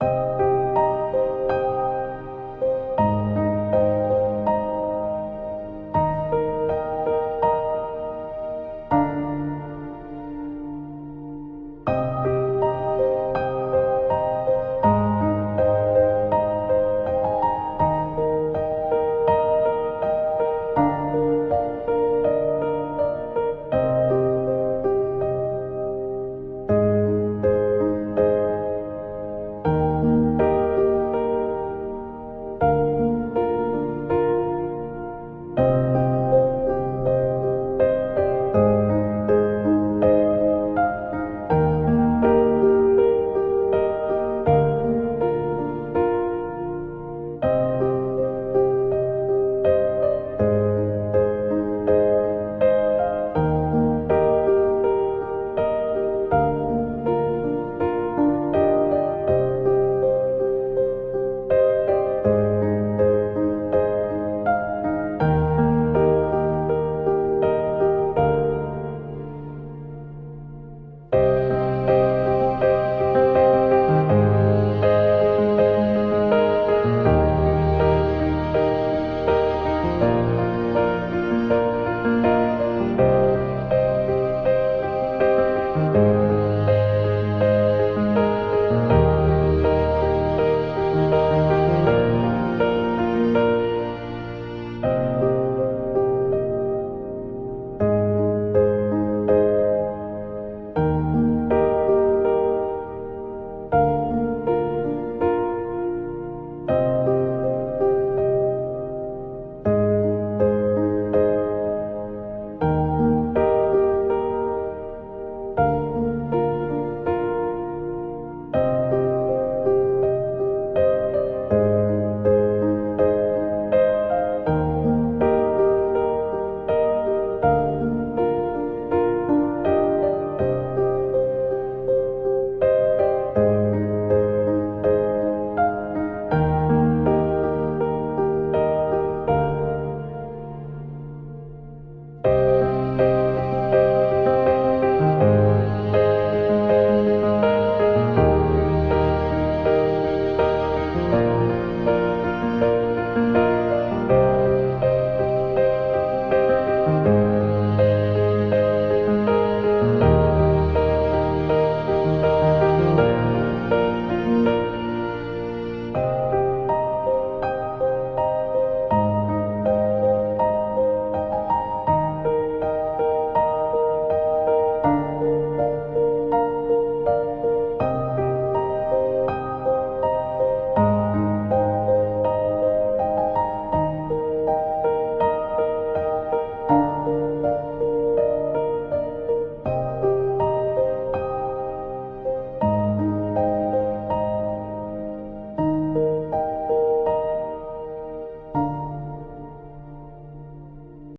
you